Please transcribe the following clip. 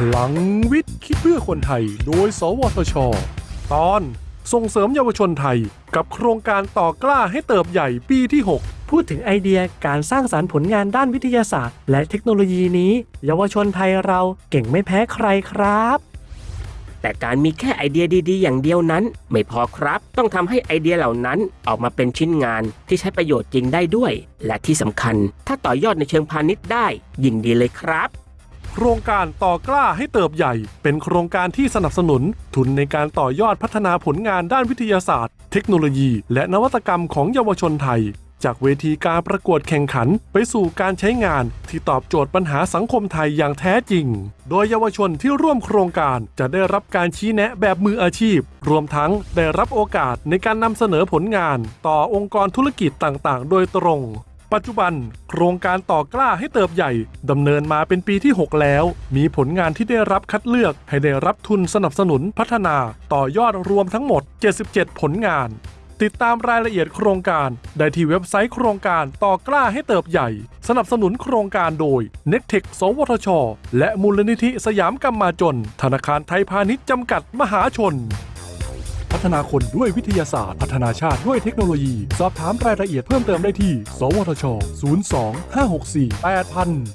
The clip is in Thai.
พลังวิทย์คิดเพื่อคนไทย โดย สวทช ตอน ส่งเสริมเยาวชนไทย กับโครงการต่อกล้าให้เติบใหญ่ปีที่ 6 พูดถึงไอเดียการสร้างสารรค์ผลงานด้านวิทยาศาสตร์ และเทคโนโลยีนี้ เยาวชนไทยเราเก่งไม่แพ้ใครครับ แต่การมีแค่ไอเดียดีๆ อย่างเดียวนั้น ไม่พอครับ ต้องทำให้ไอเดียเหล่านั้นออกมาเป็นชิ้นงานที่ใช้ประโยชน์จริงได้ด้วย และที่สำคัญ ถ้าต่อยอดในเชิงพาณิชย์ได้ ยิ่งดีเลยครับ โครงการต่อกล้าให้เติบใหญ่ เป็นโครงการที่สนับสนุน ทุนในการต่อยอดพัฒนาผลงานด้านวิทยาศาสตร์ เทคโนโลยี และนวัตกรรมของเยาวชนไทย จากเวทีการประกวดแข่งขันไปสู่การใช้งานที่ตอบโจทย์ปัญหาสังคมไทยอย่างแท้จริง โดยเยาวชนที่ร่วมโครงการจะได้รับการชี้แนะแบบมืออาชีพ รวมทั้งได้รับโอกาสในการนำเสนอผลงาน ต่อองค์กรธุรกิจต่างๆ โดยตรง ปัจจุบัน โครงการต่อกล้าให้เติบใหญ่ดำเนินมาเป็นปีที่ 6 แล้ว มีผลงานที่ได้รับคัดเลือกให้ได้รับทุนสนับสนุนพัฒนา ต่อยอดรวมทั้งหมด 77 ผลงาน ติดตามรายละเอียดโครงการ ได้ที่เว็บไซต์โครงการต่อกล้าให้เติบใหญ่ สนับสนุนโครงการโดย n e c t e c สวทช และมูลนิธิสยามกำมาจน ธนาคารไทยพาณิชย์จำกัดมหาชน พัฒนาคนด้วยวิทยาศาสตร์ พัฒนาชาติด้วยเทคโนโลยี สอบถามรายละเอียดเพิ่มเติมได้ที่ สวทช 02 564 8000